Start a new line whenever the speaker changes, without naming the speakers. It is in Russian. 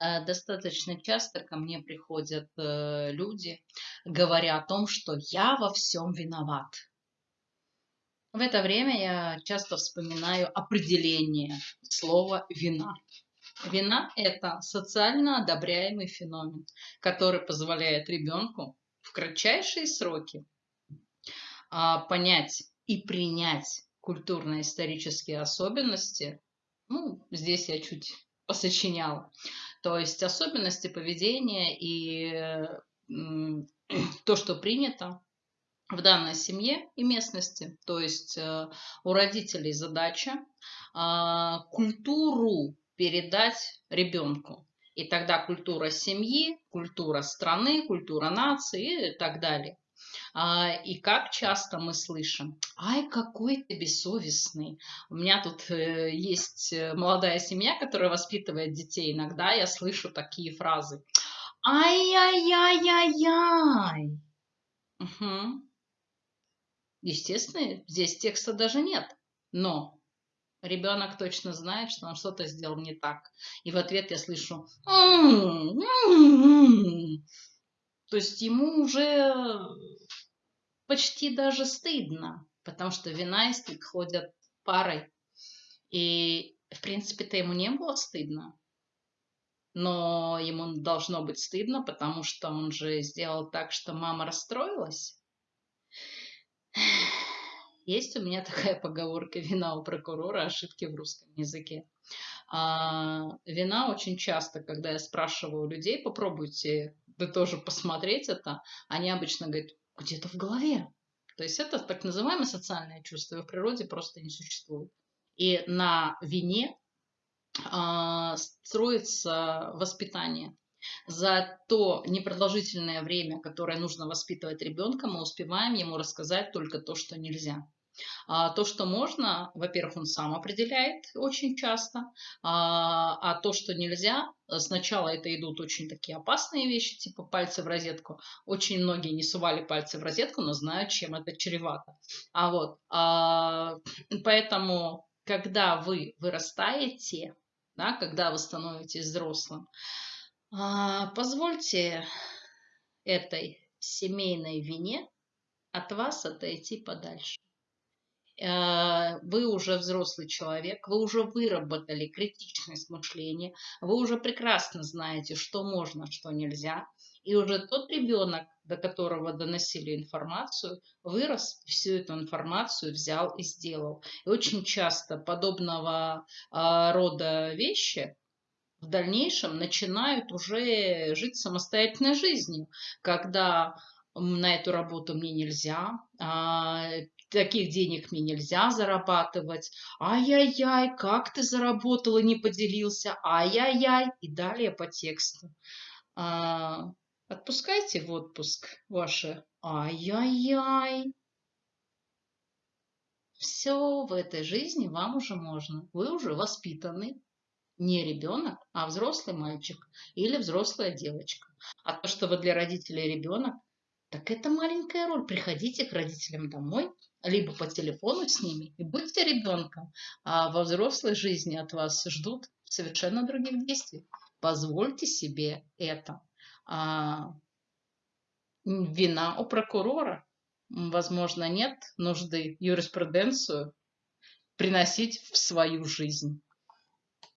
Э, достаточно часто ко мне приходят э, люди, говоря о том, что я во всем виноват. В это время я часто вспоминаю определение слова «вина». Вина – это социально одобряемый феномен, который позволяет ребенку в кратчайшие сроки а, понять и принять культурно-исторические особенности. Ну, здесь я чуть посочиняла. То есть особенности поведения и то, что принято в данной семье и местности. То есть э, у родителей задача а, культуру передать ребенку. И тогда культура семьи, культура страны, культура нации и так далее. А, и как часто мы слышим, ай, какой ты бессовестный. У меня тут э, есть э, молодая семья, которая воспитывает детей. Иногда я слышу такие фразы. Ай-яй-яй-яй-яй. Угу. Естественно, здесь текста даже нет. Но ребенок точно знает, что он что-то сделал не так. И в ответ я слышу то есть ему уже почти даже стыдно, потому что вина и стыд ходят парой. И, в принципе-то, ему не было стыдно. Но ему должно быть стыдно, потому что он же сделал так, что мама расстроилась. Есть у меня такая поговорка «Вина у прокурора, ошибки в русском языке». А, вина очень часто, когда я спрашиваю людей, попробуйте вы тоже посмотреть это, они обычно говорят, где-то в голове. То есть это так называемое социальное чувство, его в природе просто не существует. И на вине э, строится воспитание. За то непродолжительное время, которое нужно воспитывать ребенка, мы успеваем ему рассказать только то, что нельзя. А то, что можно, во-первых, он сам определяет очень часто, а, а то, что нельзя, сначала это идут очень такие опасные вещи, типа пальцы в розетку. Очень многие не сували пальцы в розетку, но знают, чем это чревато. А вот, а, поэтому, когда вы вырастаете, да, когда вы становитесь взрослым, а, позвольте этой семейной вине от вас отойти подальше. Э, вы уже взрослый человек, вы уже выработали критичность мышления, вы уже прекрасно знаете, что можно, что нельзя. И уже тот ребенок, до которого доносили информацию, вырос, всю эту информацию взял и сделал. И очень часто подобного а, рода вещи в дальнейшем начинают уже жить самостоятельной жизнью, когда на эту работу мне нельзя, а, таких денег мне нельзя зарабатывать, ай-яй-яй, как ты заработал и не поделился, ай-яй-яй, и далее по тексту. А, отпускайте в отпуск ваши ай-яй-яй. Все в этой жизни вам уже можно. Вы уже воспитаны. Не ребенок, а взрослый мальчик или взрослая девочка. А то, что вы для родителей ребенок, так это маленькая роль. Приходите к родителям домой, либо по телефону с ними и будьте ребенком. А во взрослой жизни от вас ждут совершенно других действий. Позвольте себе это. А, вина у прокурора. Возможно, нет нужды юриспруденцию приносить в свою жизнь.